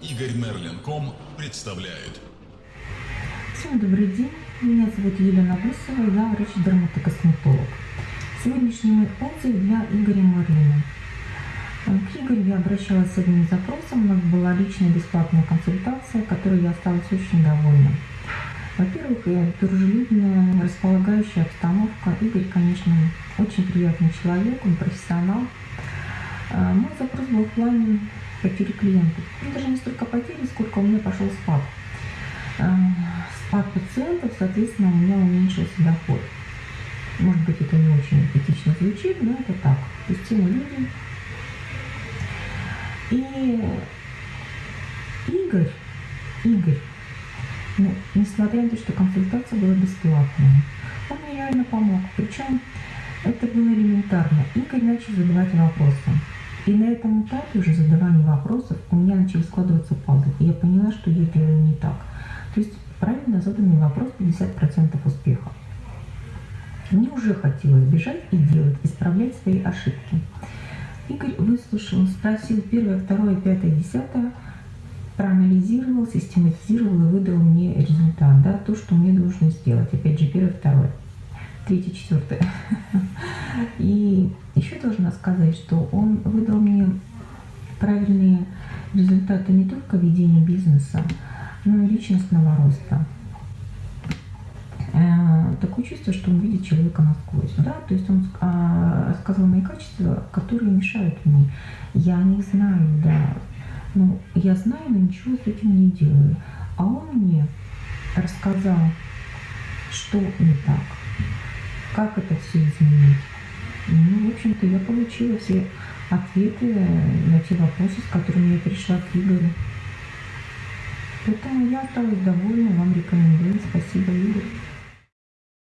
Игорь Мерлин.ком представляет. Всем добрый день. Меня зовут Елена Гусева, я врач-дерматокосметолог. Сегодняшний мой отзыв для Игоря Мерлина. К Игорю я обращалась с одним запросом, у нас была личная бесплатная консультация, которой я осталась очень довольна. Во-первых, дружелюбная, располагающая обстановка. Игорь, конечно, очень приятный человек, он профессионал. А, мой запрос был в плане потери клиентов. Ну, даже не столько потери, сколько у меня пошел спад. А, спад пациентов, соответственно, у меня уменьшился доход. Может быть, это не очень эстетично звучит, но это так. Мы люди. И Игорь, Игорь, ну, несмотря на то, что консультация была бесплатная, он мне реально помог. Причем это было элементарно. Игорь начал задавать вопросы. И на этом этапе уже задавания вопросов у меня начали складываться пазлы. И я поняла, что я делаю не так. То есть правильно заданный вопрос 50% успеха. Мне уже хотелось бежать и делать, исправлять свои ошибки. Игорь выслушал, спросил первое, второе, пятое, десятое, проанализировал, систематизировал и выдал мне результат, да, то, что мне нужно сделать. Опять же, первое, второе, третье, четвертое. И еще должна сказать, что он выдал мне правильные результаты не только ведения бизнеса, но и личностного роста. Э, такое чувство, что он видит человека насквозь. Да? То есть он а, сказал мои качества, которые мешают мне. Я не знаю, да. Ну, я знаю, но ничего с этим не делаю. А он мне рассказал, что не так, как это все изменить. Ну, в общем-то, я получила все ответы на те вопросы, с которыми я пришла к Игорю. Поэтому я осталась довольна, вам рекомендую. Спасибо, Игорь.